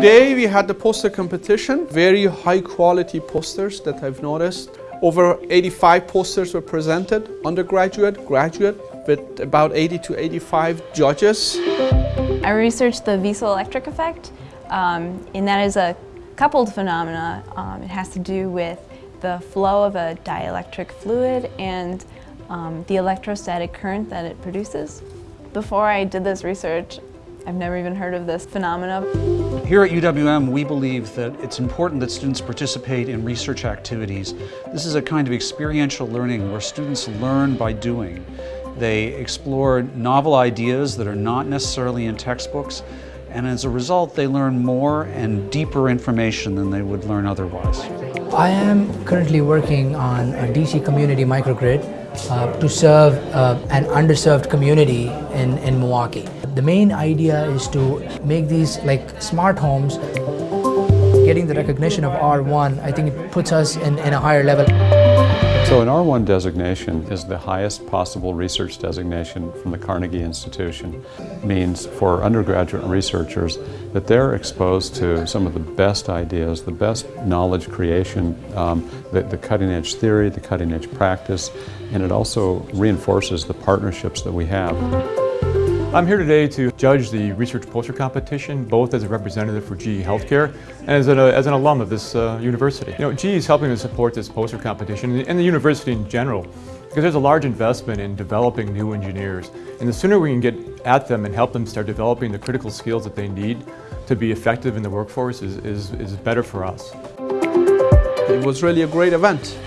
Today we had the poster competition, very high quality posters that I've noticed. Over 85 posters were presented, undergraduate, graduate, with about 80 to 85 judges. I researched the viscoelectric effect, um, and that is a coupled phenomena. Um, it has to do with the flow of a dielectric fluid and um, the electrostatic current that it produces. Before I did this research, I've never even heard of this phenomena. Here at UWM, we believe that it's important that students participate in research activities. This is a kind of experiential learning where students learn by doing. They explore novel ideas that are not necessarily in textbooks, and as a result, they learn more and deeper information than they would learn otherwise. I am currently working on a DC community microgrid uh, to serve uh, an underserved community in, in Milwaukee. The main idea is to make these like smart homes. Getting the recognition of R1, I think it puts us in, in a higher level. So an R1 designation is the highest possible research designation from the Carnegie Institution. It means for undergraduate researchers that they're exposed to some of the best ideas, the best knowledge creation, um, the, the cutting edge theory, the cutting edge practice, and it also reinforces the partnerships that we have. I'm here today to judge the research poster competition, both as a representative for GE Healthcare and as an, uh, as an alum of this uh, university. You know, GE is helping to support this poster competition and the university in general because there's a large investment in developing new engineers. And the sooner we can get at them and help them start developing the critical skills that they need to be effective in the workforce is, is, is better for us. It was really a great event.